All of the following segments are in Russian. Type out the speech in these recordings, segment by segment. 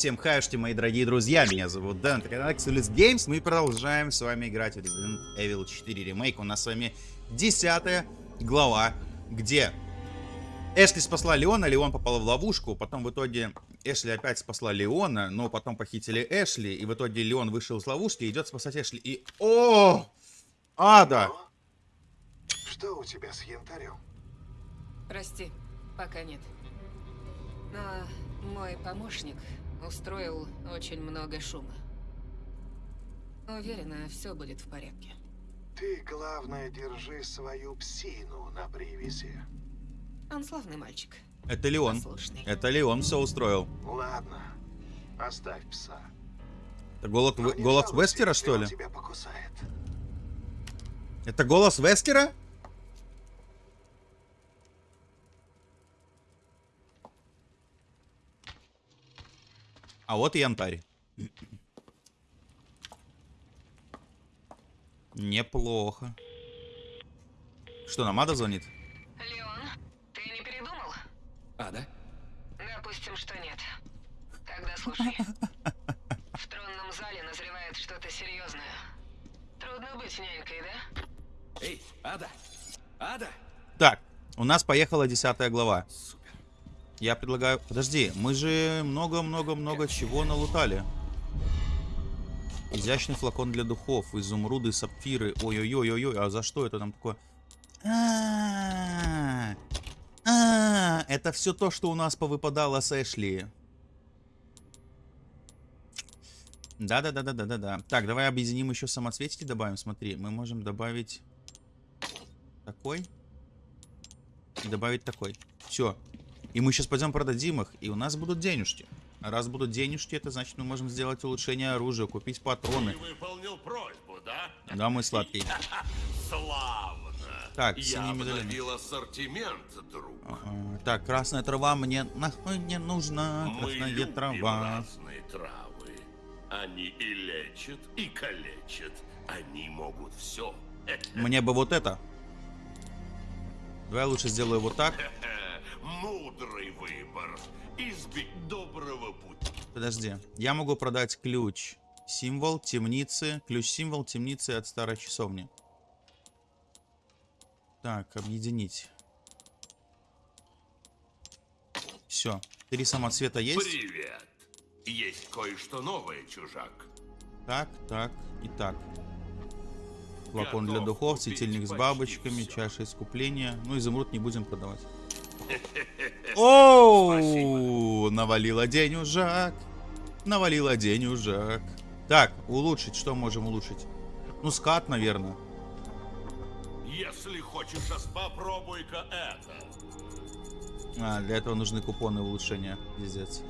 Всем хаюшки, мои дорогие друзья, меня зовут Дэн, это канал Xulus Games, мы продолжаем с вами играть в Resident Evil 4 ремейк. У нас с вами десятая глава, где Эшли спасла Леона, Леон попал в ловушку, потом в итоге Эшли опять спасла Леона, но потом похитили Эшли, и в итоге Леон вышел из ловушки и идет спасать Эшли, и... О! Ада! Что у тебя с янтарем? Прости, пока нет. Но мой помощник устроил очень много шума. Уверена, все будет в порядке. Ты, главное, держи свою псину на привязи. Он славный мальчик. Это Леон. Послушный. Это Леон все устроил. Ладно, оставь пса. Это голос, голос жалуйся, Вескера, если что он ли? тебя покусает. Это голос Вескера? А вот и янтарь. Неплохо. Что, нам Ада звонит? Леон, ты не передумал? А, да? Допустим, что нет. Тогда слушай. В тронном зале назревает что-то серьезное. Трудно быть нянькой, да? Эй, Ада! Ада! Так, у нас поехала десятая глава. Я предлагаю... Подожди, мы же много-много-много чего налутали. Изящный флакон для духов, изумруды, сапфиры. Ой-ой-ой-ой, а за что это нам такое? А, а, это все то, что у нас повыпадало с Эшли. Да-да-да-да-да-да-да. Так, давай объединим еще самоцветики добавим. Смотри, мы можем добавить такой и добавить такой. Все. И мы сейчас пойдем продадим их, и у нас будут денежки. А раз будут денежки, это значит мы можем сделать улучшение оружия, купить патроны. Ты выполнил просьбу, да? Да, мой сладкий. Славно. Так, Я обновил ассортимент, друг. А, Так, красная трава мне нахуй не нужна. Мы Красная любим трава. разные травы. Они и лечат, и калечат. Они могут все. Мне бы вот это. Давай я лучше сделаю вот так. Мудрый выбор. Избить доброго пути. Подожди. Я могу продать ключ. Символ темницы. Ключ-символ темницы от старой часовни. Так, объединить. Все. Три самоцвета есть? Привет. Есть кое-что новое, чужак. Так, так и так. Флакон для духов, светильник с бабочками, всё. чаша искупления. Ну, изумруд не будем продавать. Оу, навалила денежак. Навалила денежак. Так, улучшить, что можем улучшить? Ну, скат, наверное. Если хочешь, попробуй-ка это. А, для этого нужны купоны улучшения. Пиздец.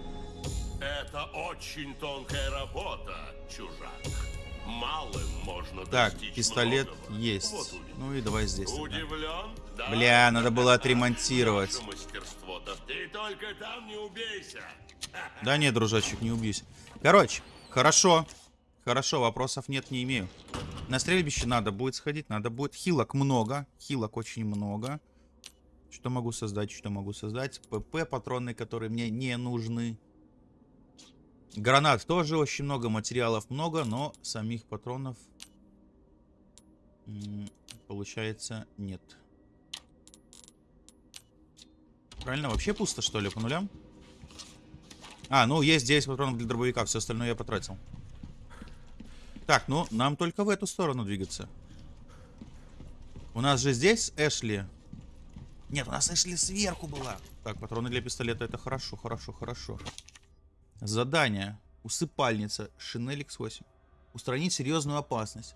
Это очень тонкая работа, чужак. Малым можно Так, пистолет многого. есть. Вот. Ну и давай здесь. Удивлен? Да? Бля, надо было отремонтировать. Наше мастерство, да ты только там не убейся. Да нет, дружочек, не убьюсь. Короче, хорошо. Хорошо, вопросов нет, не имею. На стрельбище надо будет сходить, надо будет. Хилок много, хилок очень много. Что могу создать, что могу создать? ПП, патроны, которые мне не нужны. Гранат тоже очень много, материалов много, но самих патронов, получается, нет. Правильно, вообще пусто, что ли, по нулям? А, ну есть 9 патронов для дробовика, все остальное я потратил. Так, ну нам только в эту сторону двигаться. У нас же здесь Эшли. Нет, у нас Эшли сверху была. Так, патроны для пистолета это хорошо, хорошо, хорошо. Задание. Усыпальница. Шинель X8. Устранить серьезную опасность.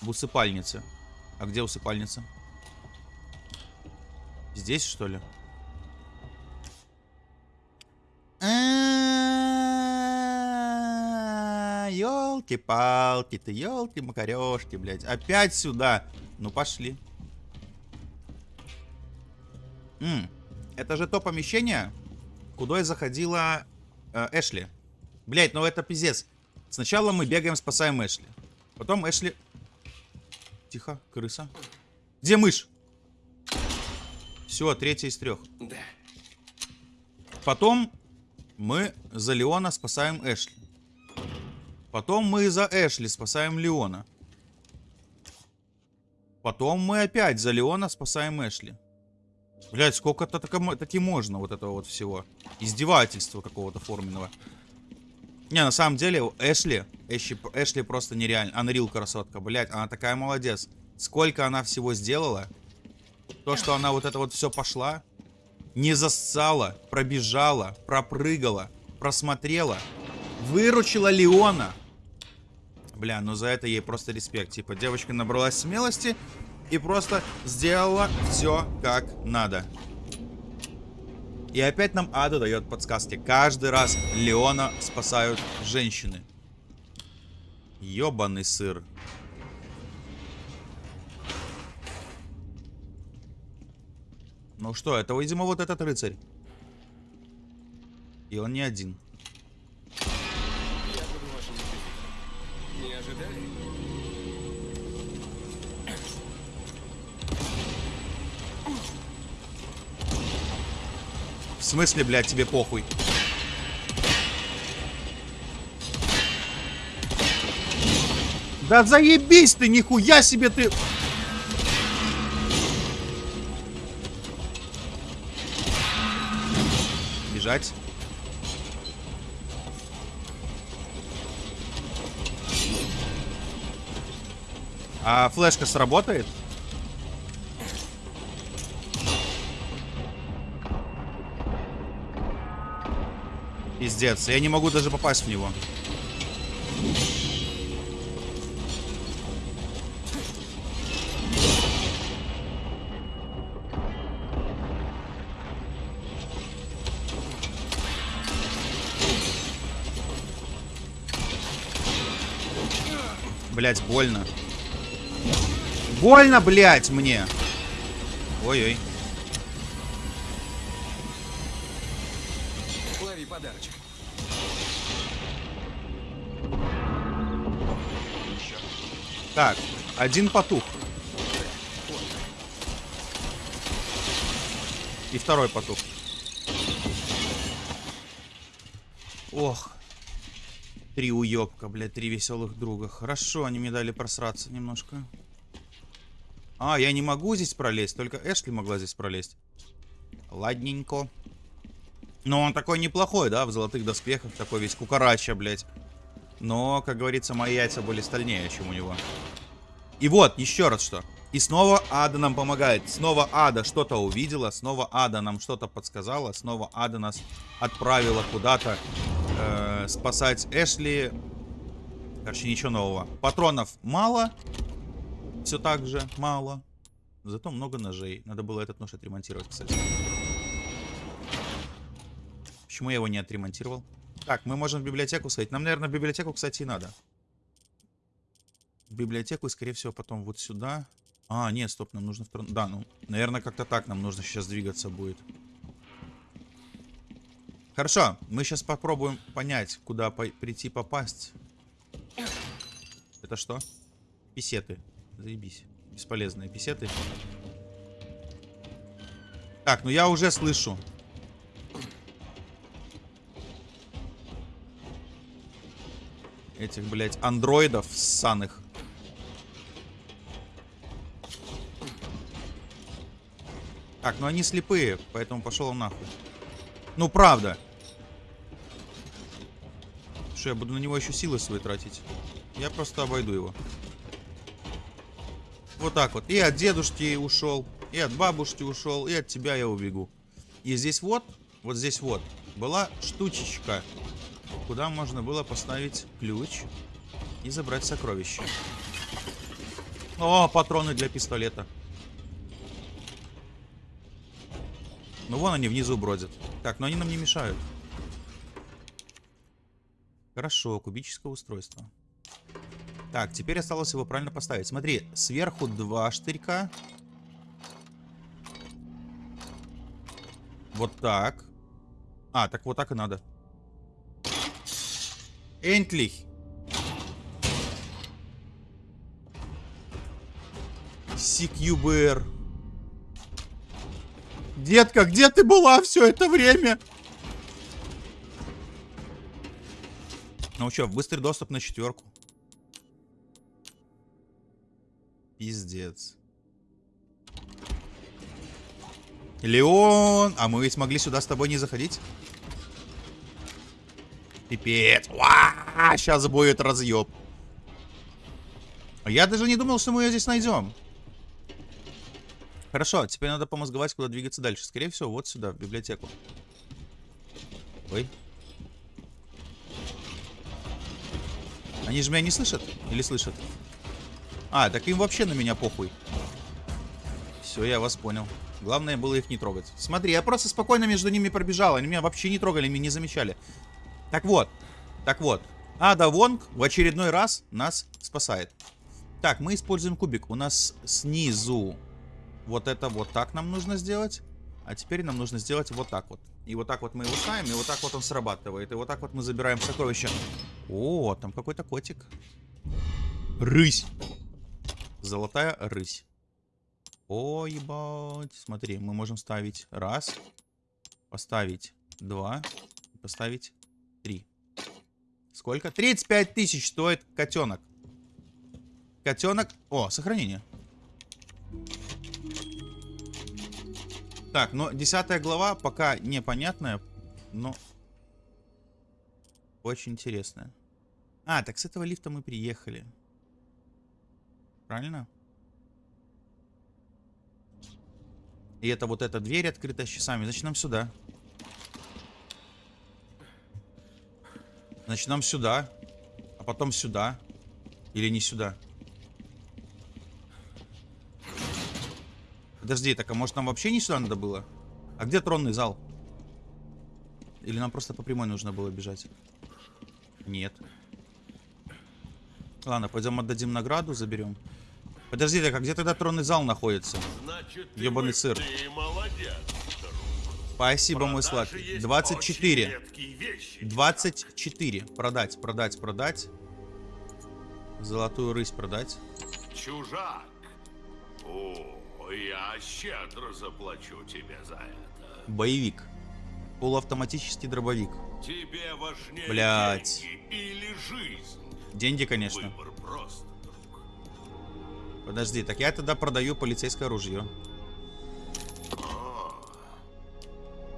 В усыпальнице. А где усыпальница? Здесь, что ли? Елки-палки, ты елки-макарешки, блядь. Опять сюда. Ну, пошли. М, Это же то помещение, куда и заходила э, Эшли. Блять, ну это пиздец. Сначала мы бегаем, спасаем Эшли. Потом Эшли... Тихо, крыса. Где мышь? Все, третья из трех. Да. Потом Мы за Леона спасаем Эшли. Потом мы за Эшли спасаем Леона. Потом мы опять за Леона спасаем Эшли. Блять, сколько-то таки можно вот этого вот всего. Издевательства какого-то форменного. Не, на самом деле, Эшли, Эшли, Эшли просто нереально. Unreal красотка, блять, она такая молодец. Сколько она всего сделала. То, что она вот это вот все пошла. Не зассала, пробежала, пропрыгала, просмотрела. Выручила Леона. Бля, ну за это ей просто респект. Типа, девочка набралась смелости и просто сделала все как надо. И опять нам Ада дает подсказки. Каждый раз Леона спасают женщины. Ёбаный сыр. Ну что, это, видимо, вот этот рыцарь. И он не один. Не ожидали? Смысле, блядь, тебе похуй? Да заебись ты, нихуя себе ты... Бежать. А флешка сработает? Пиздец, я не могу даже попасть в него. Блять, больно. Больно, блять, мне. Ой-ой. Так, один потух. И второй потух. Ох. Три уёбка, блядь, три веселых друга. Хорошо, они мне дали просраться немножко. А, я не могу здесь пролезть, только Эшли могла здесь пролезть. Ладненько. Но он такой неплохой, да, в золотых доспехах, такой весь кукарача, блядь. Но, как говорится, мои яйца были стальнее, чем у него. И вот, еще раз что. И снова Ада нам помогает. Снова Ада что-то увидела. Снова Ада нам что-то подсказала. Снова Ада нас отправила куда-то э, спасать Эшли. Короче, ничего нового. Патронов мало. Все так же мало. Зато много ножей. Надо было этот нож отремонтировать, кстати. Почему я его не отремонтировал? Так, мы можем в библиотеку сходить. Нам, наверное, в библиотеку, кстати, и надо. В библиотеку скорее всего, потом вот сюда. А, нет, стоп, нам нужно... Втор... Да, ну, наверное, как-то так нам нужно сейчас двигаться будет. Хорошо, мы сейчас попробуем понять, куда по прийти попасть. Это что? Писеты. Заебись. Бесполезные писеты. Так, ну я уже слышу. Этих, блядь, андроидов ссаных. Так, ну они слепые, поэтому пошел нахуй. Ну, правда. Что, я буду на него еще силы свои тратить? Я просто обойду его. Вот так вот. И от дедушки ушел, и от бабушки ушел, и от тебя я убегу. И здесь вот, вот здесь вот, была штучечка, куда можно было поставить ключ и забрать сокровища. О, патроны для пистолета. Ну вон они внизу бродят. Так, но они нам не мешают. Хорошо, кубическое устройство. Так, теперь осталось его правильно поставить. Смотри, сверху два штырька. Вот так. А, так вот так и надо. Энтлих. CQBR. Детка, где ты была все это время? Ну что, быстрый доступ на четверку. Пиздец. Леон! А мы ведь могли сюда с тобой не заходить? Пипец. Сейчас будет разъеб. Я даже не думал, что мы ее здесь найдем. Хорошо, теперь надо помозговать, куда двигаться дальше. Скорее всего, вот сюда, в библиотеку. Ой. Они же меня не слышат? Или слышат? А, так им вообще на меня похуй. Все, я вас понял. Главное было их не трогать. Смотри, я просто спокойно между ними пробежал. Они меня вообще не трогали, меня не замечали. Так вот. Так вот. Ада Вонг в очередной раз нас спасает. Так, мы используем кубик. У нас снизу вот это вот так нам нужно сделать. А теперь нам нужно сделать вот так вот. И вот так вот мы его ставим, и вот так вот он срабатывает. И вот так вот мы забираем сокровища. О, там какой-то котик. Рысь. Золотая рысь. О, ебать. Смотри, мы можем ставить раз. Поставить два. Поставить три. Сколько? 35 тысяч стоит котенок. Котенок. О, сохранение. Так, но десятая глава пока непонятная, но очень интересная. А, так с этого лифта мы приехали. Правильно? И это вот эта дверь открыта с часами. Значит, нам сюда. Значит, нам сюда. А потом сюда. Или не сюда. Подожди, так а может нам вообще не сюда надо было? А где тронный зал? Или нам просто по прямой нужно было бежать? Нет. Ладно, пойдем отдадим награду, заберем. Подожди, так а где тогда тронный зал находится? Значит, ты Ёбаный бы- сыр. Ты молодец. Спасибо, мой сладкий. есть 24. очень редкие вещи. 24. Продать, продать, продать. Золотую рысь продать. Чужак. О, я щедро заплачу тебе за это. Боевик. Полуавтоматический дробовик. Тебе важнее Блядь. деньги или жизнь. Деньги, конечно. Выбор прост, друг. Подожди, так я тогда продаю полицейское ружье.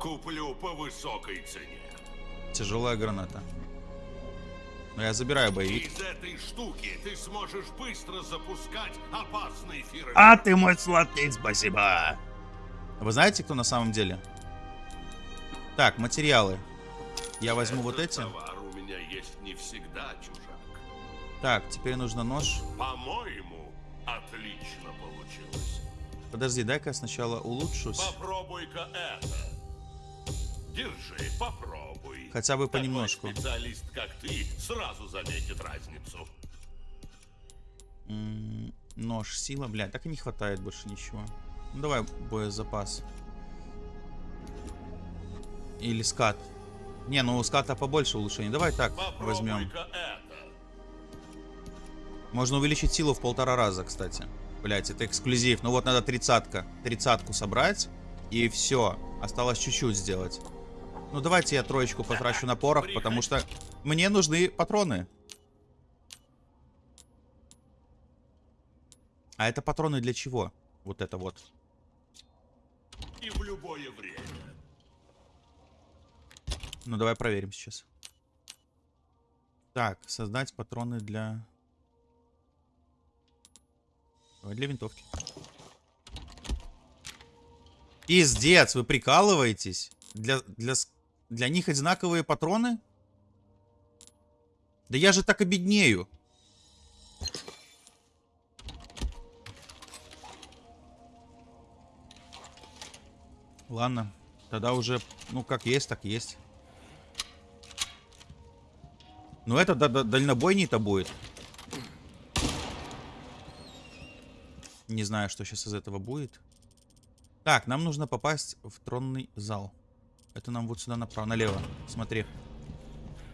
Куплю по высокой цене. Тяжелая граната. Но я забираю боевик. Из этой штуки ты сможешь быстро запускать опасные эфиры. А ты мой сладкий, спасибо. Вы знаете, кто на самом деле? Так, материалы. Я возьму вот Этот эти. товар у меня есть не всегда, чужак. Так, теперь нужно нож. По-моему, отлично получилось. Подожди, дай-ка я сначала улучшусь. Попробуй-ка это. Держи, попробуй. Хотя бы Такой понемножку. специалист, как ты, сразу заметит разницу. М, Нож, сила, блядь, так и не хватает больше ничего. Ну давай боезапас. Или скат. Не, ну у ската побольше улучшений. Давай так возьмем. Можно увеличить силу в полтора раза, кстати. Блять, это эксклюзив. Ну вот надо тридцатка. Тридцатку собрать. И все. Осталось чуть-чуть сделать. Ну давайте я троечку потрачу на порох, потому что мне нужны патроны. А это патроны для чего? Вот это вот. И в любое время. Ну давай проверим сейчас. Так, создать патроны для... Для винтовки. Пиздец, вы прикалываетесь? Для, для, для них одинаковые патроны? Да я же так обеднею. Ладно, тогда уже, ну как есть, так есть. Ну это да- дальнобойней-то будет. Не знаю, что сейчас из этого будет. Так, нам нужно попасть в тронный зал. Это нам вот сюда направо, налево. Смотри.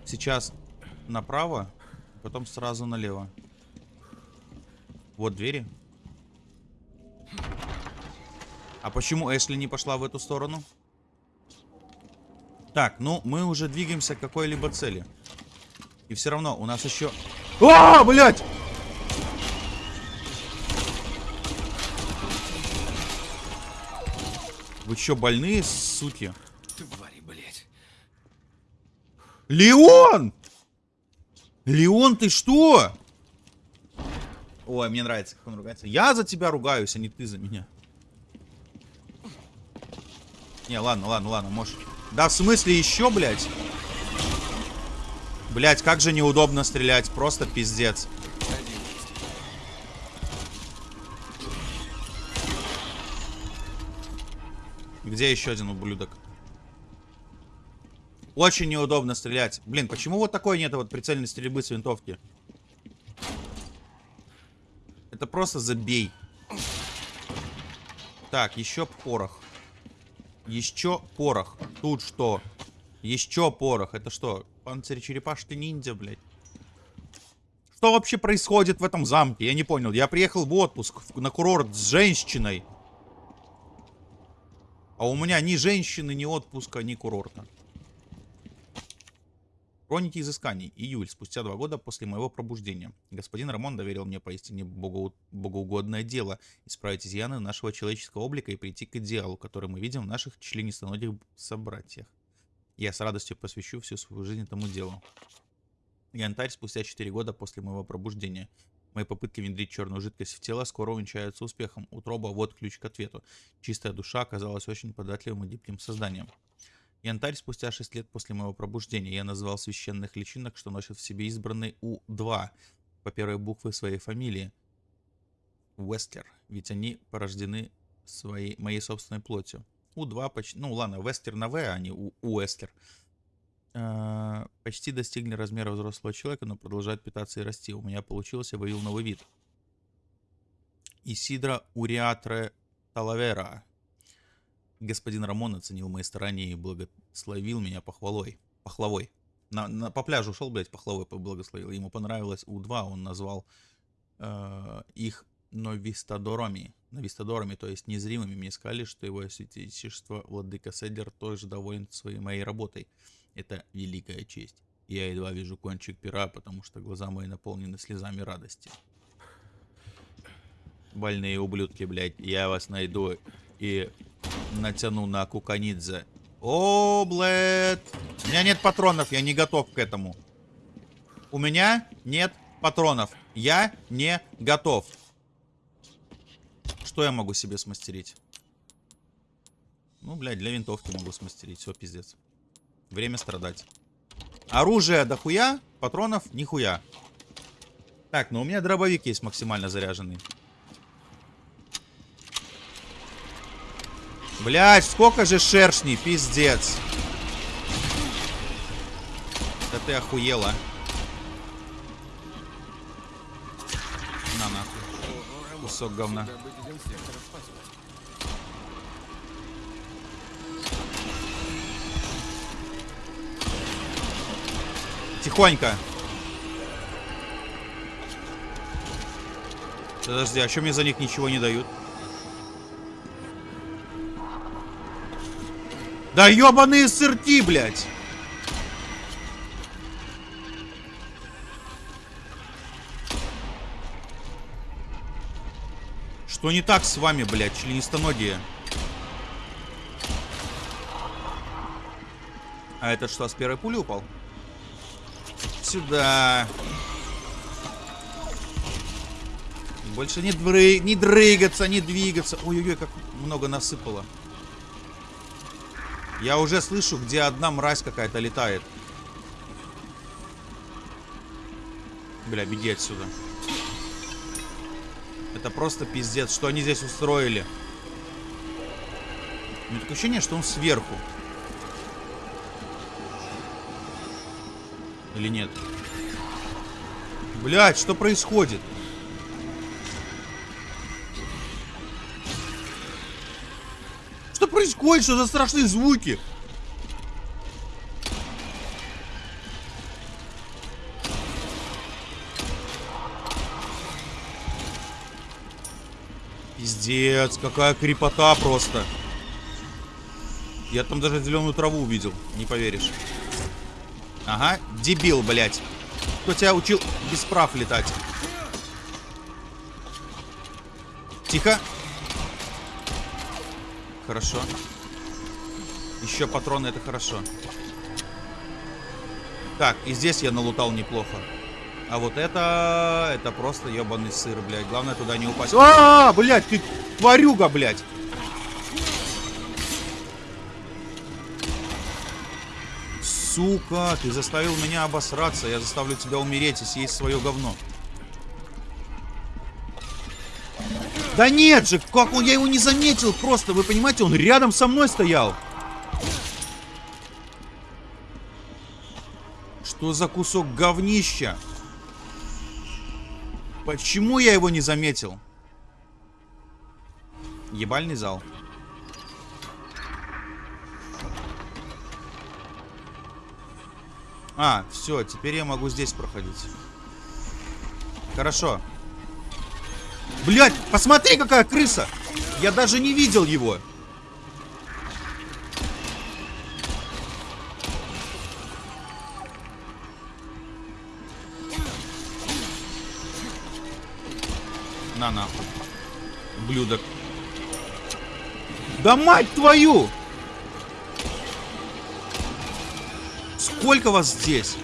Сейчас направо, потом сразу налево. Вот двери. А почему Эшли не пошла в эту сторону? Так, ну мы уже двигаемся к какой-либо цели. И все равно у нас еще... А, блядь! Вы что, больные, суки? Леон! Леон, ты что? Ой, мне нравится, как он ругается. Я за тебя ругаюсь, а не ты за меня. Не, ладно, ладно, ладно, можешь. Да, в смысле еще, блядь? Блядь, как же неудобно стрелять. Просто пиздец. Где еще один ублюдок? Очень неудобно стрелять. Блин, почему вот такой нет вот прицельной стрельбы с винтовки? Это просто забей. Так, еще порох. Еще порох. Тут что? Еще порох. Это что? Панцирь черепашки ниндзя, блядь. Что вообще происходит в этом замке? Я не понял. Я приехал в отпуск на курорт с женщиной. А у меня ни женщины, ни отпуска, ни курорта. Хроники изысканий. Июль, спустя два года после моего пробуждения. Господин Рамон доверил мне поистине богоу- богоугодное дело исправить изъяны нашего человеческого облика и прийти к идеалу, который мы видим в наших членистоногих собратьях. Я с радостью посвящу всю свою жизнь этому делу. Янтарь спустя 4 года после моего пробуждения. Мои попытки внедрить черную жидкость в тело скоро увенчаются успехом. Утроба, вот ключ к ответу. Чистая душа оказалась очень податливым и гибким созданием. Янтарь спустя 6 лет после моего пробуждения. Я назвал священных личинок, что носят в себе избранный У-2 по первой букве своей фамилии. Вестлер. Ведь они порождены своей, моей собственной плотью. У-2 почти... Ну ладно, Вестер на В, а не У- Уэстер. Э, Почти достигли размера взрослого человека, но продолжают питаться и расти. У меня получилось, я вывел новый вид. Исидра Уриатре Талавера. Господин Рамон оценил мои старания и благословил меня похвалой. Пахлавой. На, на- по пляжу шел, блядь, пахлавой поблагословил. Ему понравилось У-2, он назвал э, их новистадорами. Новистадорами, то есть незримыми. Мне сказали, что его святейшество Владыка Седер тоже доволен своей моей работой. Это великая честь. Я едва вижу кончик пера, потому что глаза мои наполнены слезами радости. Больные ублюдки, блядь, я вас найду и натяну на Куканидзе. О, блядь. У меня нет патронов, я не готов к этому. У меня нет патронов. Я не готов. Что я могу себе смастерить? Ну, блядь, для винтовки могу смастерить. Все, пиздец. Время страдать. Оружие дохуя, патронов нихуя. Так, ну у меня дробовик есть максимально заряженный. Блять, сколько же шершней, пиздец. Да ты охуела. На нахуй. Кусок говна. Тихонько. Подожди, а что мне за них ничего не дают? Да ебаные сырки, блядь! Что не так с вами, блядь, членистоногие? А этот что, с первой пули упал? Сюда. Больше не, дры... не дрыгаться, не двигаться. Ой-ой-ой, как много насыпало. Я уже слышу, где одна мразь какая-то летает. Бля, беги отсюда. Это просто пиздец, что они здесь устроили. У меня такое ощущение, что он сверху. Или нет? Блять, что происходит? Что происходит? Что за страшные звуки? Пиздец, какая крепота просто. Я там даже зеленую траву увидел, не поверишь. Ага, дебил, блядь. Кто тебя учил без прав летать? Тихо. Хорошо. Еще патроны, это хорошо. Так, и здесь я налутал неплохо. А вот это... Это просто ебаный сыр, блядь. Главное туда не упасть. А, -а, -а блядь, ты тварюга, блядь. Сука, ты заставил меня обосраться. Я заставлю тебя умереть и съесть свое говно. Да нет же, как он, я его не заметил просто, вы понимаете, он рядом со мной стоял. Что за кусок говнища? Почему я его не заметил? Ебальный зал. А, все, теперь я могу здесь проходить. Хорошо. Блять, посмотри, какая крыса! Я даже не видел его. На нахуй. Блюдок. Да мать твою! Сколько вас здесь?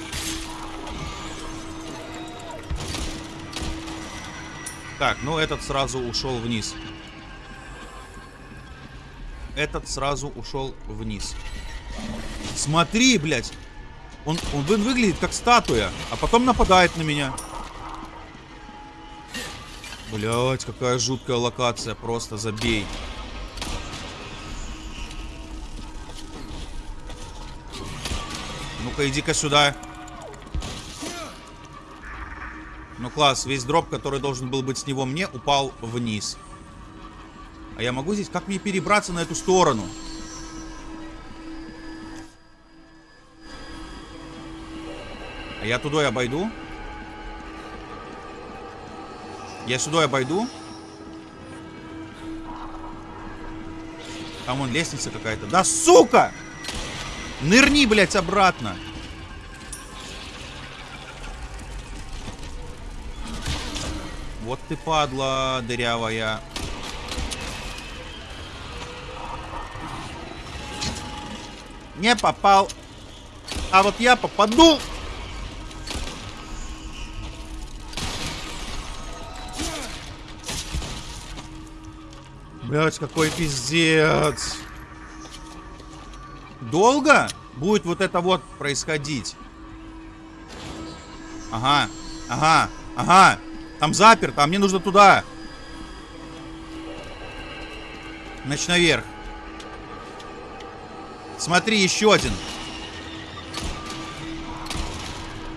Так, ну этот сразу ушел вниз. Этот сразу ушел вниз. Смотри, блядь. Он, он выглядит как статуя, а потом нападает на меня. Блять, какая жуткая локация. Просто забей. Ну-ка, иди-ка сюда. Ну класс, весь дроп, который должен был быть с него мне, упал вниз. А я могу здесь... Как мне перебраться на эту сторону? А я туда обойду? Я сюда обойду? Там вон лестница какая-то. Да сука! Нырни, блядь, обратно. Ты падла дырявая. Не попал. А вот я попаду. Блять, какой пиздец. Долго будет вот это вот происходить? Ага, ага, ага. Там заперто, а мне нужно туда. Значит, наверх. Смотри, еще один.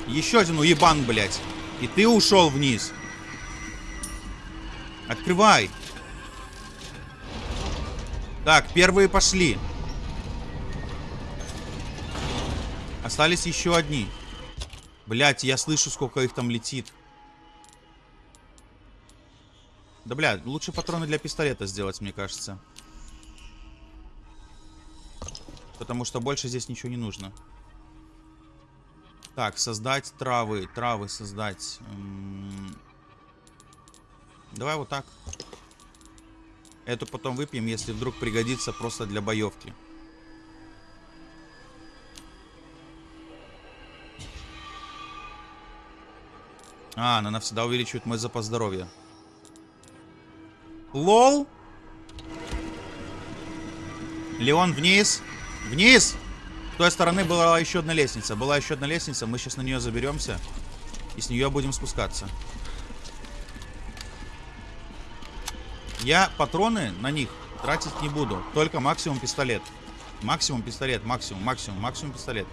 Еще один уебан, блядь. И ты ушел вниз. Открывай. Так, первые пошли. Остались еще одни. Блять, я слышу, сколько их там летит. Да, бля, лучше патроны для пистолета сделать, мне кажется. Потому что больше здесь ничего не нужно. Так, создать травы. Травы создать. Давай вот так. Эту потом выпьем, если вдруг пригодится просто для боевки. А, она навсегда увеличивает мой запас здоровья. Лол. Леон вниз. Вниз. С той стороны была еще одна лестница. Была еще одна лестница. Мы сейчас на нее заберемся. И с нее будем спускаться. Я патроны на них тратить не буду. Только максимум пистолет. Максимум пистолет. Максимум, максимум, максимум пистолет.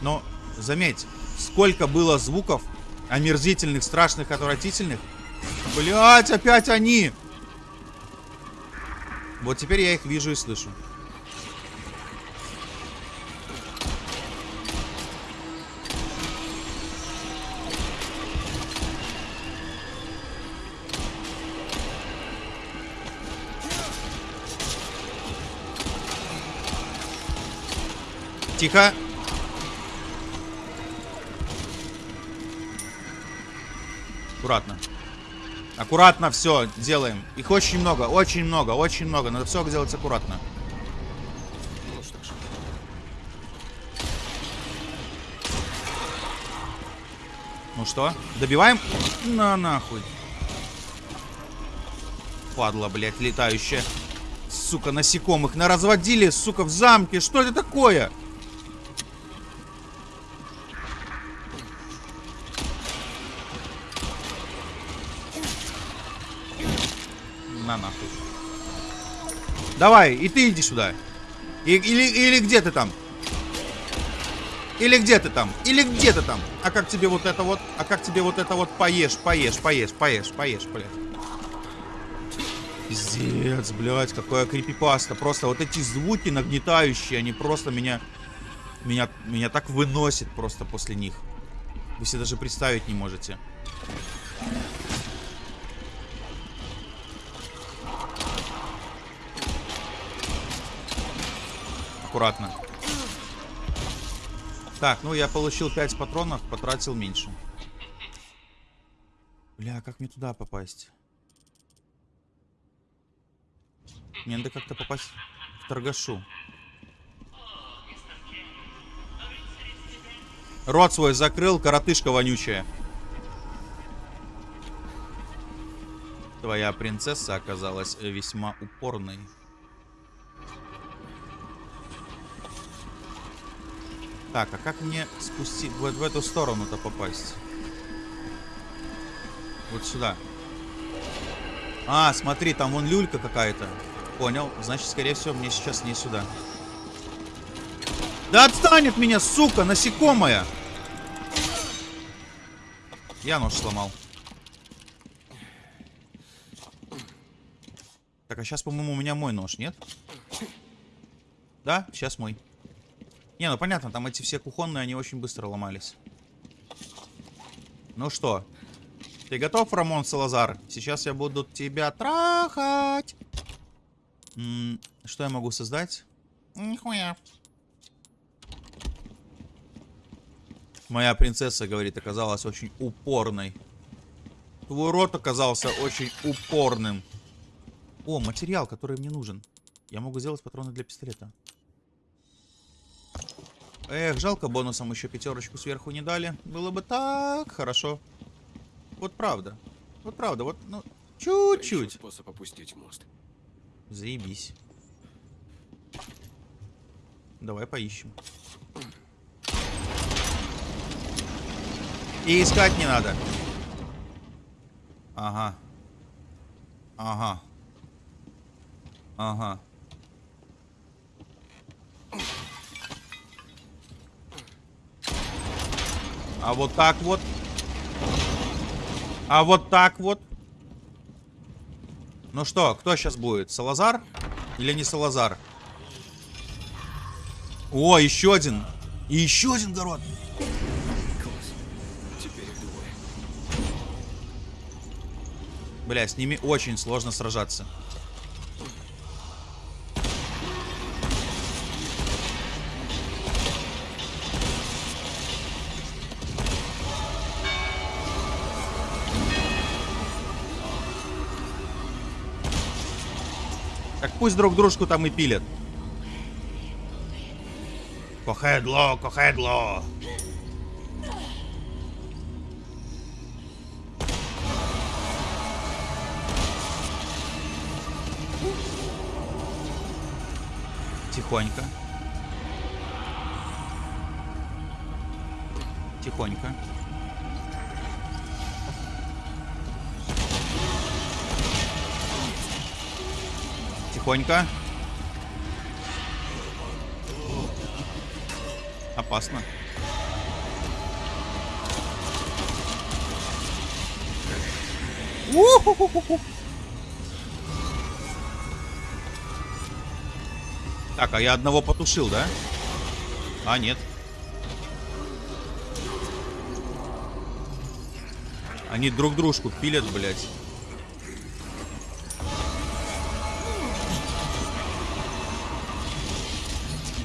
Но заметь, сколько было звуков омерзительных, страшных, отвратительных. Блять, опять они! Вот теперь я их вижу и слышу. Тихо. Аккуратно. Аккуратно все делаем. Их очень много, очень много, очень много. Надо все делать аккуратно. Ну что добиваем? На нахуй. Падла, блядь, летающая. Сука, насекомых наразводили, сука, в замке. Что это такое? Давай, и ты иди сюда. И- или, или где ты там? Или где ты там? Или где ты там? А как тебе вот это вот? А как тебе вот это вот поешь, поешь, поешь, поешь, поешь, блядь. Пиздец, блядь, какая крипипаста. Просто вот эти звуки нагнетающие, они просто меня... Меня, меня так выносит просто после них. Вы себе даже представить не можете. Аккуратно. Так, ну я получил 5 патронов, потратил меньше. Бля, как мне туда попасть? Мне надо как-то попасть в торгашу. Рот свой закрыл, коротышка вонючая. Твоя принцесса оказалась весьма упорной. Так, а как мне спустить в, в эту сторону-то попасть? Вот сюда. А, смотри, там вон люлька какая-то. Понял. Значит, скорее всего, мне сейчас не сюда. Да отстань от меня, сука, насекомая! Я нож сломал. Так, а сейчас, по-моему, у меня мой нож, нет? Да, сейчас мой. Не, ну понятно, там эти все кухонные, они очень быстро ломались. Ну что, ты готов, Рамон Салазар? Сейчас я буду тебя трахать. М, что я могу создать? Нихуя. Моя принцесса, говорит, оказалась очень упорной. Твой рот оказался очень упорным. О, материал, который мне нужен. Я могу сделать патроны для пистолета. Эх, жалко, бонусом еще пятерочку сверху не дали. Было бы так хорошо. Вот правда. Вот правда, вот, ну, чуть-чуть. способ опустить мост. Заебись. Давай поищем. И искать не надо. Ага. Ага. Ага. А вот так вот. А вот так вот. Ну что, кто сейчас будет? Салазар? Или не Салазар? О, еще один. И еще один город. Бля, с ними очень сложно сражаться. Пусть друг дружку там и пилят. Кохедло, кохедло. Тихонько. Тихонько. Тихонько. Опасно. Так, а я одного потушил, да? А, нет. Они друг дружку пилят, блядь.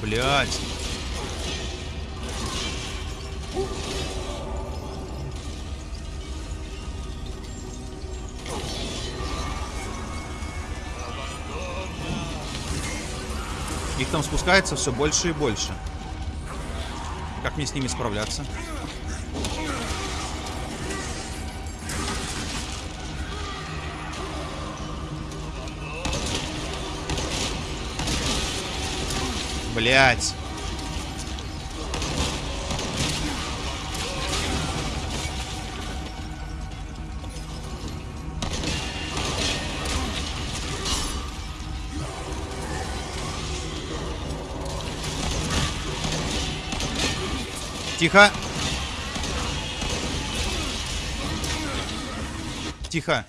Блять. Их там спускается все больше и больше. Как мне с ними справляться? Блять. Тихо. Тихо.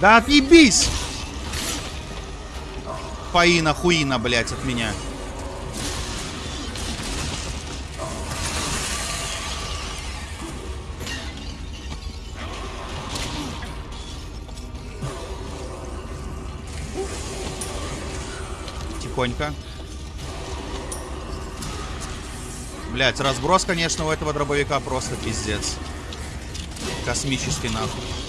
Да отъебись! Фаина хуина, блядь, от меня. Тихонько. Блять, разброс, конечно, у этого дробовика просто пиздец. Космический нахуй.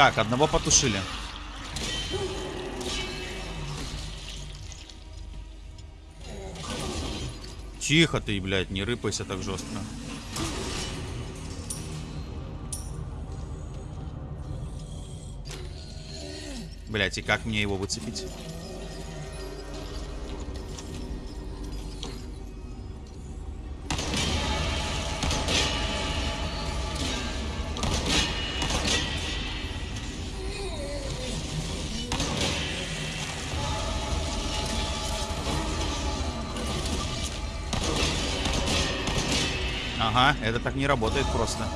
Так, одного потушили. Тихо ты, блядь, не рыпайся так жестко. Блять, и как мне его выцепить? Это так не работает просто.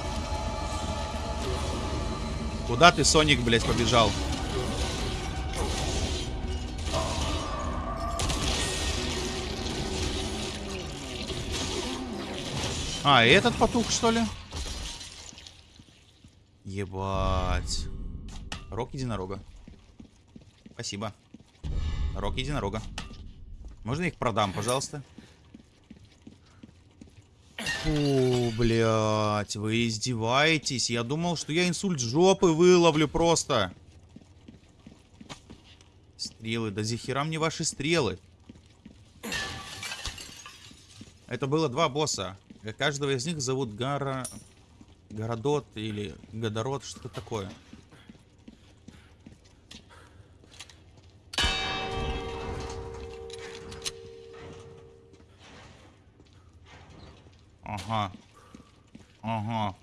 Куда ты, Соник, блядь, побежал? А, и этот потух, что ли? Ебать. Рок единорога. Спасибо. Рок единорога. Можно их продам, пожалуйста? Фу, блядь, вы издеваетесь? Я думал, что я инсульт жопы выловлю просто. Стрелы, да захера мне ваши стрелы. Это было два босса. Каждого из них зовут Гара... Городот или Годород, что такое. Ага. Ага.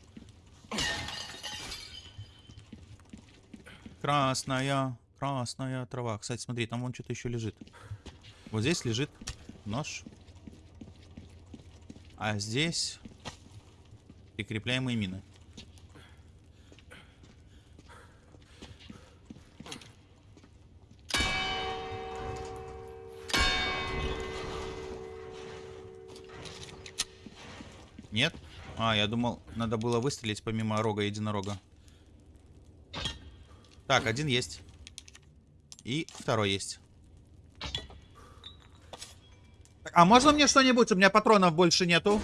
Красная, красная трава. Кстати, смотри, там вон что-то еще лежит. Вот здесь лежит нож. А здесь прикрепляемые мины. Нет? А, я думал, надо было выстрелить помимо рога единорога. Так, один есть. И второй есть. А можно мне что-нибудь? У меня патронов больше нету.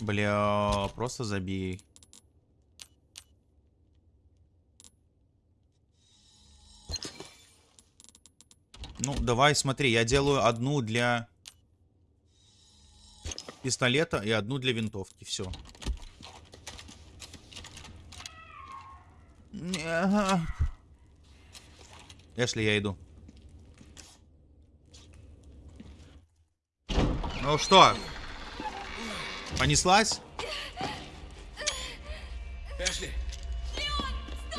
Бля, просто забей. Ну, давай, смотри, я делаю одну для пистолета и одну для винтовки. Все. Эшли, я иду. Ну что? Понеслась? Эшли,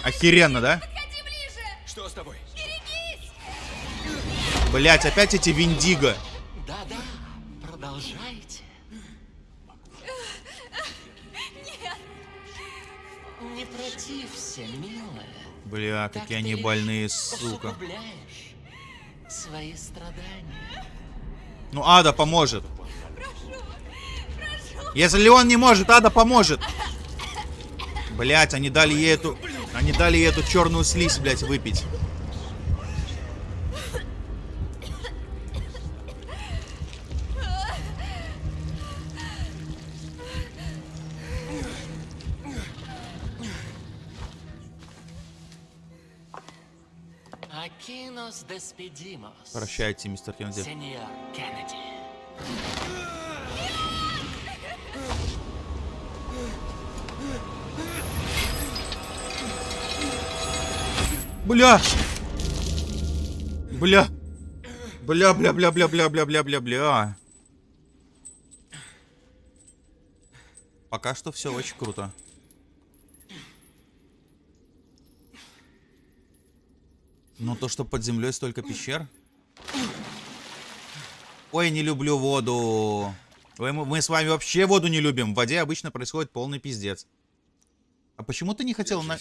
Охеренно, да? Блять, опять эти виндиго. Да-да, продолжайте. Не протився, милая. Бля, Так какие они больные, сука. свои страдания. Ну, Ада поможет. Если он не может, Ада поможет. Блять, они дали ей эту... Они дали ей эту черную слизь, блять, выпить. Прощайте, мистер Кеннеди. Сеньор Кеннеди. Бля! Бля! Бля, бля, бля, бля, бля, бля, бля, бля, бля. Пока что все очень круто. Но то, что под землей столько пещер. Ой, не люблю воду. Ой, мы, с вами вообще воду не любим. В воде обычно происходит полный пиздец. А почему ты не хотел на...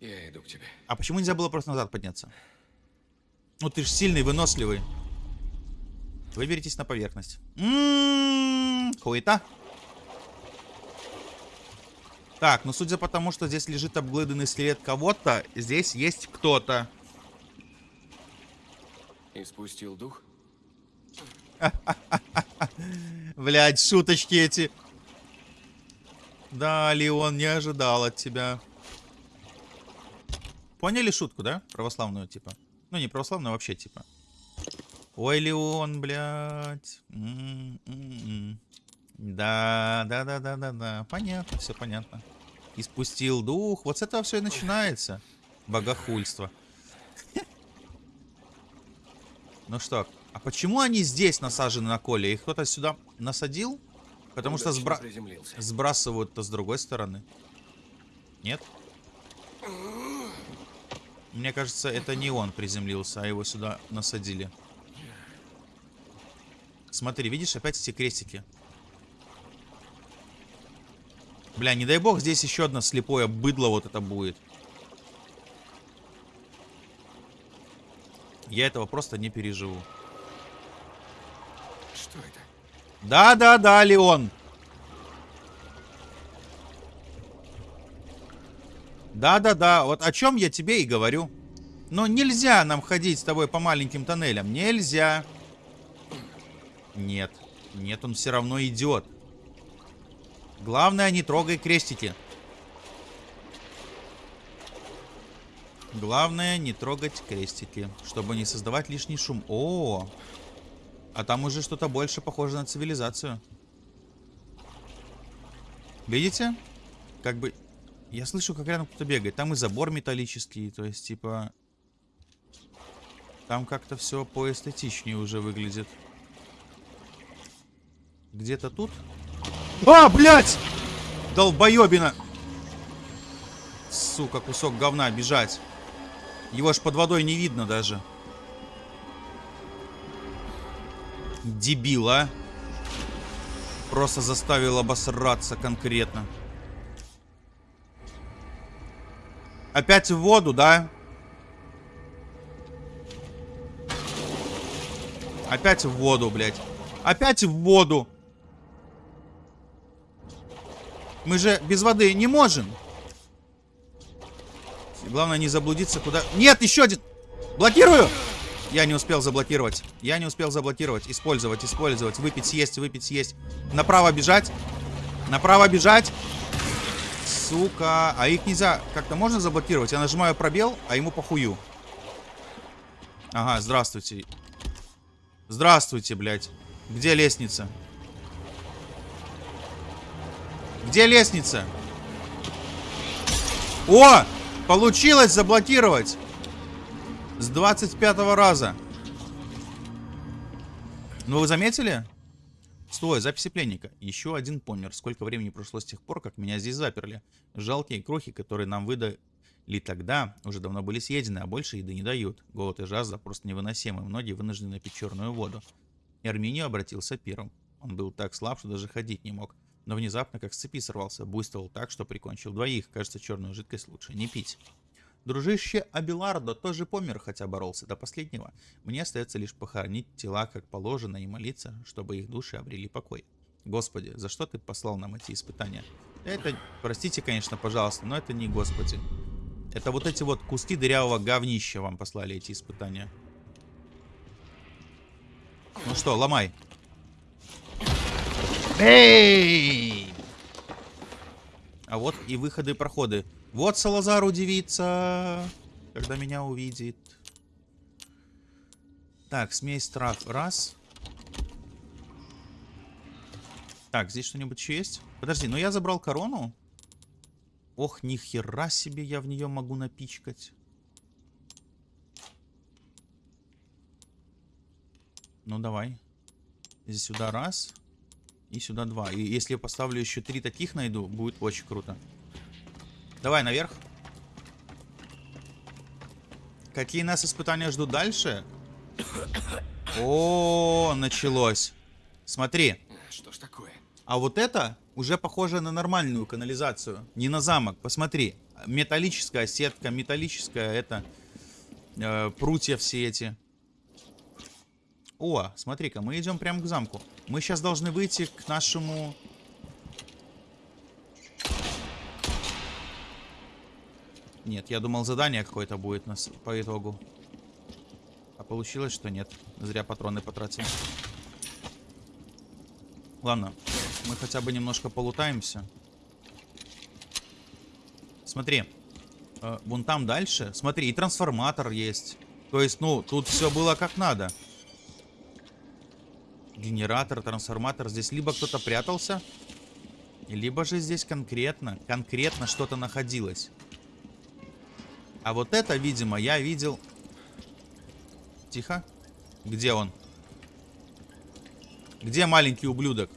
Я иду к тебе. А почему нельзя было просто назад подняться? Ну ты же сильный, выносливый. Выберитесь на поверхность. М-м-м, Хуета. Так, ну судя по тому, что здесь лежит обглыданный скелет кого-то, здесь есть кто-то. И спустил дух? Блять, шуточки эти. Да, Леон, не ожидал от тебя. Поняли шутку, да? Православную, типа. Ну, не православную, а вообще, типа. Ой, Леон, блядь. М-м-м. Да, да, да, да, да, да. Понятно, все понятно. И спустил дух. Вот с этого все и начинается. Богохульство. Ну что, а почему они здесь насажены на коле? Их кто-то сюда насадил? Потому что Удачно сбра... приземлился. сбрасывают-то с другой стороны. Нет? Мне кажется, это не он приземлился, а его сюда насадили. Смотри, видишь, опять эти крестики. Бля, не дай бог, здесь еще одно слепое быдло вот это будет. Я этого просто не переживу. Что это? Да-да-да, Леон. Да-да-да, вот о чем я тебе и говорю. Но нельзя нам ходить с тобой по маленьким тоннелям. Нельзя. Нет. Нет, он все равно идет. Главное, не трогай крестики. Главное, не трогать крестики, чтобы не создавать лишний шум. О, а там уже что-то больше похоже на цивилизацию. Видите? Как бы... Я слышу, как рядом кто-то бегает. Там и забор металлический, то есть, типа... Там как-то все поэстетичнее уже выглядит. Где-то тут? А, блядь! Долбоебина! Сука, кусок говна, бежать. Его ж под водой не видно даже. Дебила. Просто заставил обосраться конкретно. Опять в воду, да? Опять в воду, блядь. Опять в воду. Мы же без воды не можем. Главное не заблудиться куда... Нет, еще один! Блокирую! Я не успел заблокировать. Я не успел заблокировать. Использовать, использовать. Выпить, съесть, выпить, съесть. Направо бежать. Направо бежать. Сука. А их нельзя... Как-то можно заблокировать? Я нажимаю пробел, а ему похую. Ага, здравствуйте. Здравствуйте, блядь. Где лестница? Где лестница? О! Получилось заблокировать! С 25 раза. Ну, вы заметили? Стой, записи пленника. Еще один помер. Сколько времени прошло с тех пор, как меня здесь заперли. Жалкие крохи, которые нам выдали тогда, уже давно были съедены, а больше еды не дают. Голод и жажда просто невыносимы. Многие вынуждены пить черную воду. Эрминio обратился первым. Он был так слаб, что даже ходить не мог. Но внезапно, как с цепи сорвался, буйствовал так, что прикончил двоих. Кажется, черную жидкость лучше не пить. Дружище Абилардо тоже помер, хотя боролся до последнего. Мне остается лишь похоронить тела как положено и молиться, чтобы их души обрели покой. Господи, за что ты послал нам эти испытания? Это, простите, конечно, пожалуйста, но это не Господи. Это вот эти вот куски дырявого говнища вам послали эти испытания. Ну что, ломай. Эй! А вот и выходы и проходы. Вот Салазар удивится, когда меня увидит. Так, смесь трав. Раз. Так, здесь что-нибудь еще есть? Подожди, ну я забрал корону. Ох, ни хера себе я в нее могу напичкать. Ну, давай. Здесь сюда раз. И сюда два. И если я поставлю еще три таких найду, будет очень круто. Давай наверх. Какие нас испытания ждут дальше? О, началось. Смотри. Что ж такое? А вот это уже похоже на нормальную канализацию. Не на замок. Посмотри. Металлическая сетка, металлическая это... Э, прутья все эти. О, смотри-ка, мы идем прямо к замку. Мы сейчас должны выйти к нашему... Нет, я думал задание какое-то будет нас по итогу. А получилось, что нет. Зря патроны потратил. Ладно, мы хотя бы немножко полутаемся. Смотри, э, вон там дальше. Смотри, и трансформатор есть. То есть, ну, тут все было как надо. Генератор, трансформатор. Здесь либо кто-то прятался, либо же здесь конкретно, конкретно что-то находилось. А вот это, видимо, я видел... Тихо. Где он? Где маленький ублюдок?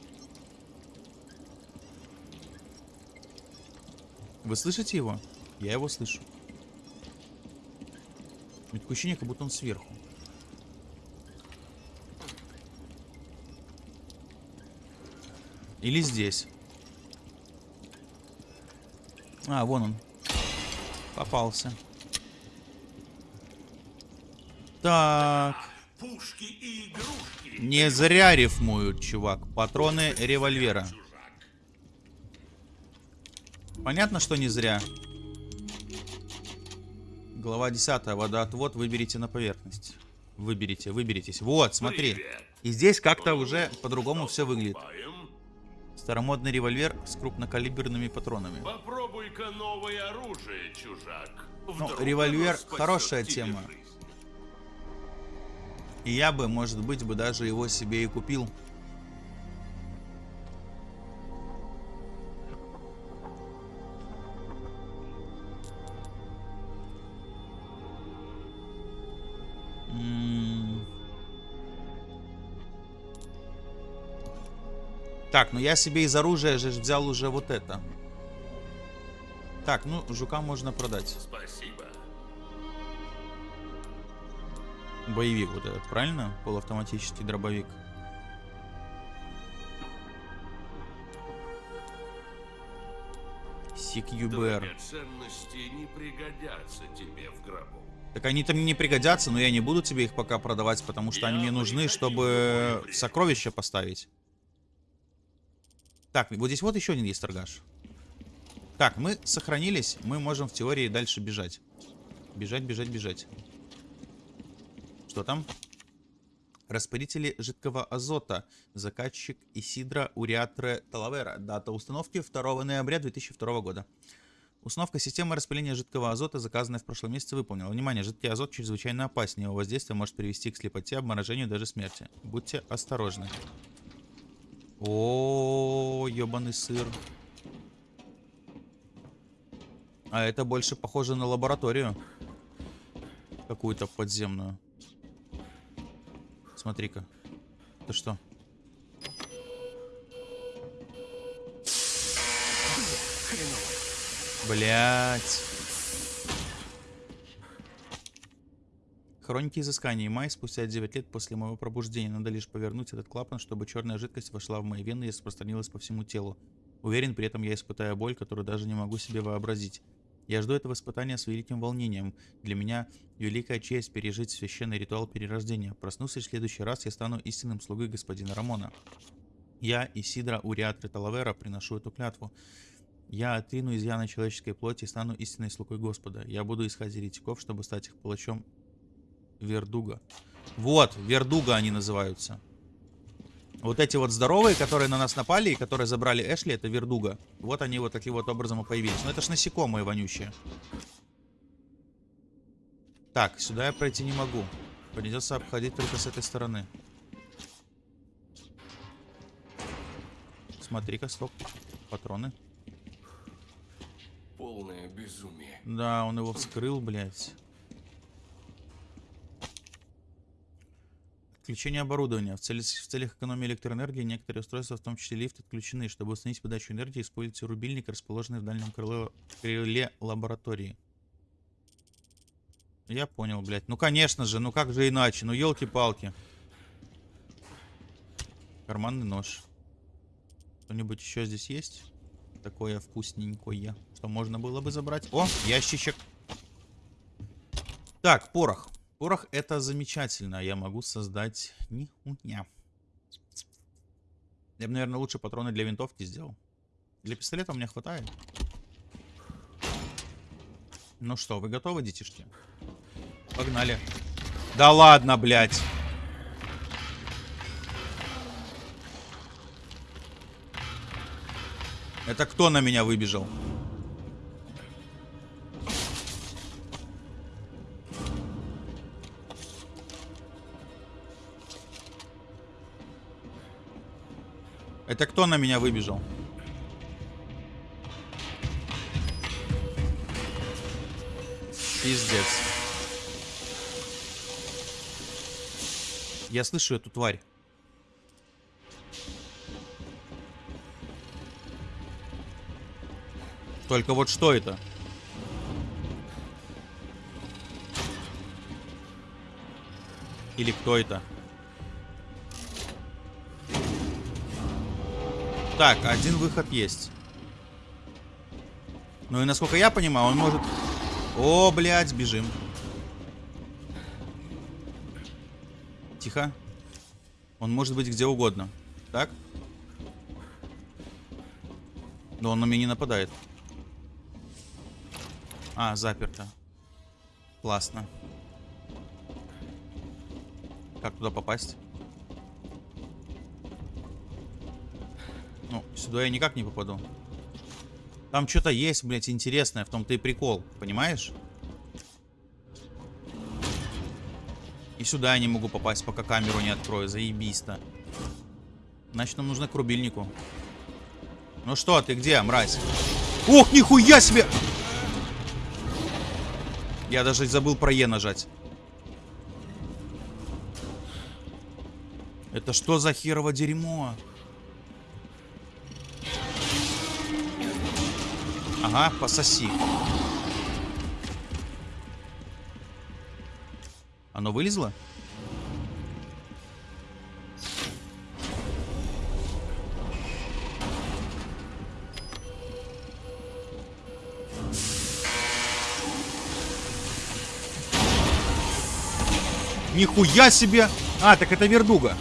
Вы слышите его? Я его слышу. У меня такое ощущение, как будто он сверху. Или здесь. А, вон он. Попался. Так. Пушки и игрушки. Не зря рифмуют, чувак. Патроны револьвера. Понятно, что не зря. Глава 10. Водоотвод выберите на поверхность. Выберите, выберитесь. Вот, смотри. И здесь как-то уже по-другому все выглядит. Старомодный револьвер с крупнокалиберными патронами. Попробуй-ка новое оружие, чужак. Ну, Вдруг револьвер оно спасет хорошая тема. жизнь. И я бы, может быть, бы даже его себе и купил. Так, ну я себе из оружия же взял уже вот это. Так, ну, жука можно продать. Спасибо. Боевик вот этот, правильно? Полуавтоматический дробовик. CQBR. Драгоценности не пригодятся тебе в гробу. Так они-то мне не пригодятся, но я не буду тебе их пока продавать, потому что они Я мне бы не нужны, чтобы сокровища поставить. Так, вот здесь вот еще один есть торгаш. Так, мы сохранились, мы можем в теории дальше бежать. Бежать, бежать, бежать. Что там? Распылители жидкого азота. Заказчик Исидра Уриатре Талавера. Дата установки 2 ноября 2002 года. Установка системы распыления жидкого азота, заказанная в прошлом месяце, выполнена. Внимание, жидкий азот чрезвычайно опасен. Его воздействие может привести к слепоте, обморожению, даже смерти. Будьте осторожны. О, ебаный сыр. А это больше похоже на лабораторию. Какую-то подземную. Смотри-ка. Это что? Блять. Хроники изысканий. Май, спустя 9 лет после моего пробуждения. Надо лишь повернуть этот клапан, чтобы черная жидкость вошла в мои вены и распространилась по всему телу. Уверен, при этом я испытаю боль, которую даже не могу себе вообразить. Я жду этого испытания с великим волнением. Для меня великая честь пережить священный ритуал перерождения. Проснувшись в следующий раз, я стану истинным слугой господина Рамона. Я, Исидра Уриатри Талавера, приношу эту клятву. Я отрину изъяны человеческой плоти и стану истинной слугой Господа. Я буду искать еретиков, чтобы стать их палачом Вердуга. Вот, Вердуга они называются. Вот эти вот здоровые, которые на нас напали и которые забрали Эшли, это Вердуга. Вот они вот таким вот образом и появились. Но это ж насекомые вонючие. Так, сюда я пройти не могу. Придется обходить только с этой стороны. Смотри-ка, стоп. Патроны. Полное безумие. Да, он его вскрыл, блядь. Отключение оборудования. В, цели- в целях экономии электроэнергии некоторые устройства, в том числе лифт, отключены. Чтобы установить подачу энергии, используйте рубильник, расположенный в дальнем крыле, крыле лаборатории. Я понял, блядь. Ну, конечно же, ну как же иначе? Ну, елки-палки. Карманный нож. Что-нибудь еще здесь есть? Такое вкусненькое, что можно было бы забрать. О, ящичек. Так, порох. Порох это замечательно. Я могу создать нихуя. Я бы, наверное, лучше патроны для винтовки сделал. Для пистолета у меня хватает. Ну что, вы готовы, детишки? Погнали. Да ладно, блядь. Это кто на меня выбежал? Это кто на меня выбежал? Пиздец. Я слышу эту тварь. Только вот что это? Или кто это? Так, один выход есть. Ну и насколько я понимаю, он может... О, блядь, бежим. Тихо. Он может быть где угодно. Так? Но он на меня не нападает. А, заперто. Классно. Как туда попасть? Сюда я никак не попаду. Там что-то есть, блядь, интересное. В том-то и прикол. Понимаешь? И сюда я не могу попасть, пока камеру не открою. Заебись-то. Значит, нам нужно к рубильнику. Ну что, ты где, мразь? Ох, нихуя себе! Я даже забыл про Е нажать. Это что за херово дерьмо? Ага, пососи. Оно вылезло? Нихуя себе! А, так это вердуга.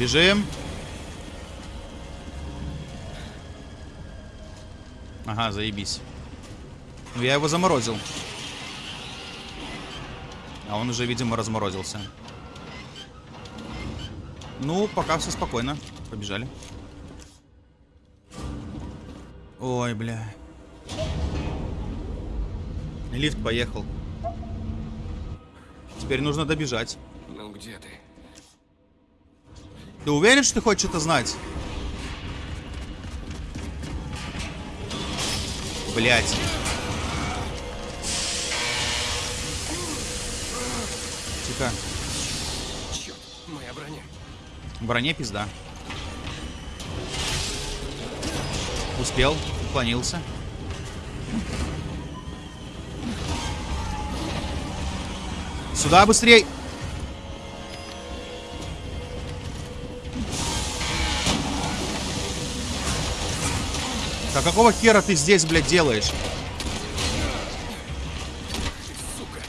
Бежим. Ага, заебись. Ну, я его заморозил. А он уже, видимо, разморозился. Ну, пока все спокойно. Побежали. Ой, бля. Лифт поехал. Теперь нужно добежать. Ну где ты? Ты уверен, что ты хочешь это знать? Блять. Тихо. моя броня. В броне пизда. Успел, уклонился. Сюда быстрей! Да какого хера ты здесь, блядь, делаешь? Сука.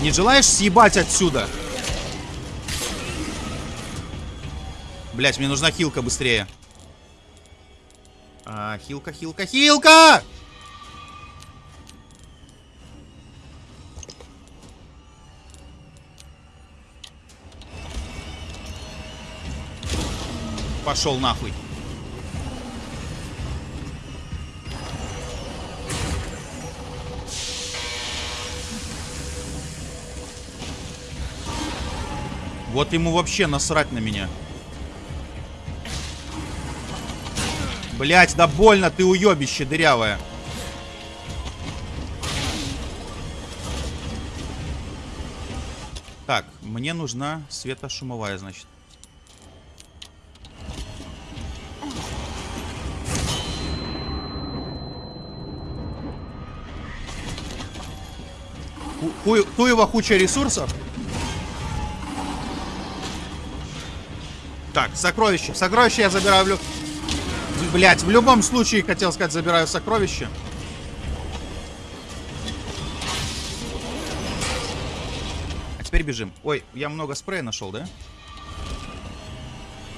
Не желаешь съебать отсюда? Блять, мне нужна хилка быстрее. А, хилка, хилка, хилка! Пошел нахуй. Вот ему вообще насрать на меня. Блять, да больно, ты уебище дырявая. Так, мне нужна светошумовая, значит. Хуй- Хуева куча ресурсов. Так, сокровище. Сокровище я забираю. Блять, в любом случае, хотел сказать, забираю сокровище. А теперь бежим. Ой, я много спрея нашел, да?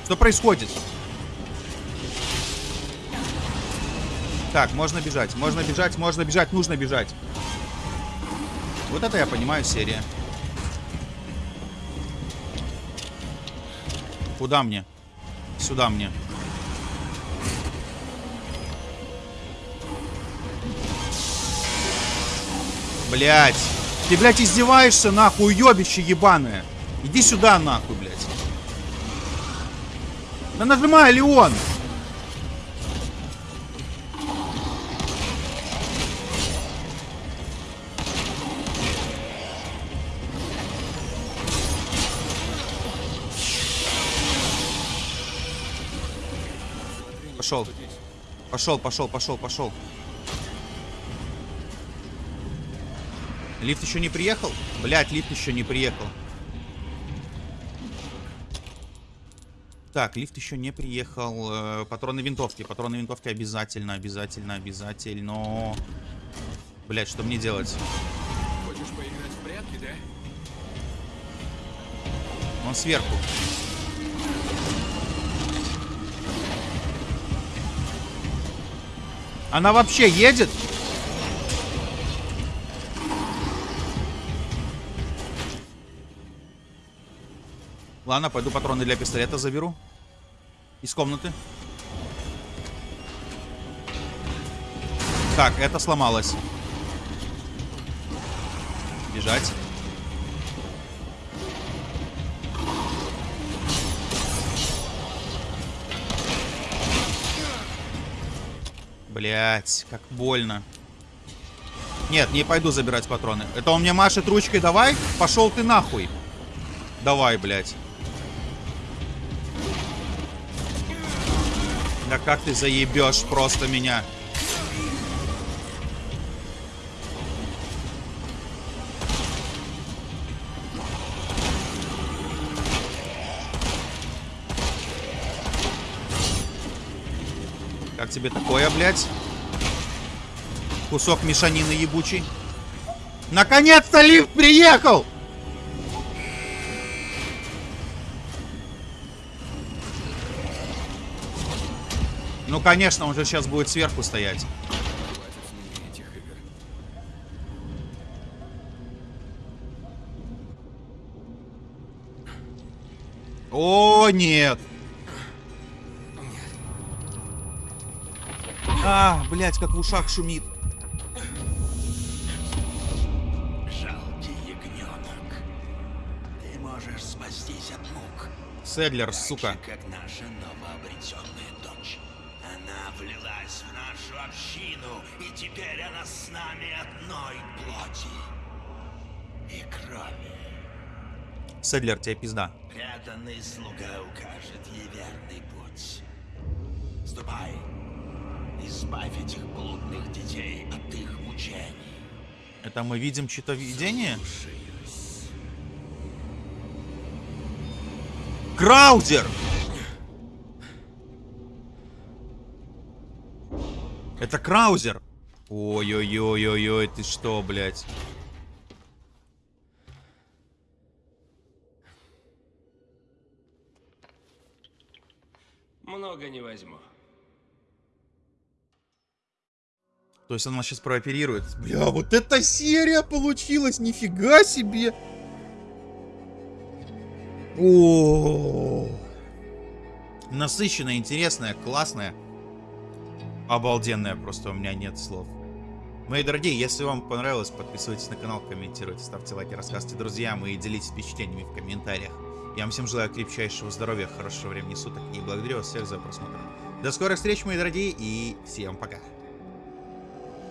Что происходит? Так, можно бежать, можно бежать, можно бежать, нужно бежать. Вот это я понимаю серия. Куда мне? Сюда мне. Блять. Ты, блядь, издеваешься, нахуй, уебище ебаное. Иди сюда, нахуй, блядь. Да нажимай, Леон. Пошел. Пошел, пошел, пошел, пошел. Лифт еще не приехал? Блять, лифт еще не приехал. Так, лифт еще не приехал. Э, Патроны винтовки. Патроны винтовки обязательно, обязательно, обязательно. Блять, что мне делать? Хочешь поиграть в прятки, да? Он сверху. Она вообще едет? Ладно, пойду патроны для пистолета заберу. Из комнаты. Так, это сломалось. Бежать. Блять, как больно. Нет, не пойду забирать патроны. Это он мне машет ручкой, давай? Пошел ты нахуй. Давай, блядь. Да как ты заебешь просто меня? Как тебе такое, блядь? Кусок мешанины ебучий. Наконец-то лифт приехал! Ну, конечно, он же сейчас будет сверху стоять. О, нет! А, блядь, как в ушах шумит. Жалкий ягненок. Ты можешь спастись от мук. Седлер, сука. Так же, как наша новообретенная дочь. Она влилась в нашу общину, и теперь она с нами одной плоти и крови. Седлер, тебе пизда. Преданный слуга укажет ей верный путь. Ступай, избавь этих блудных детей от их мучений. Это мы видим чье-то видение? Краузер! Это Краузер! Ой-ой-ой-ой-ой, ты что, блядь? Много не возьму. То есть она сейчас прооперирует. Бля, вот эта серия получилась, нифига себе! О, насыщенная, интересная, классная, обалденная, просто у меня нет слов. Мои дорогие, если вам понравилось, подписывайтесь на канал, комментируйте, ставьте лайки, рассказывайте друзьям и делитесь впечатлениями в комментариях. Я вам всем желаю крепчайшего здоровья, хорошего времени суток и благодарю вас всех за просмотр. До скорых встреч, мои дорогие, и всем пока.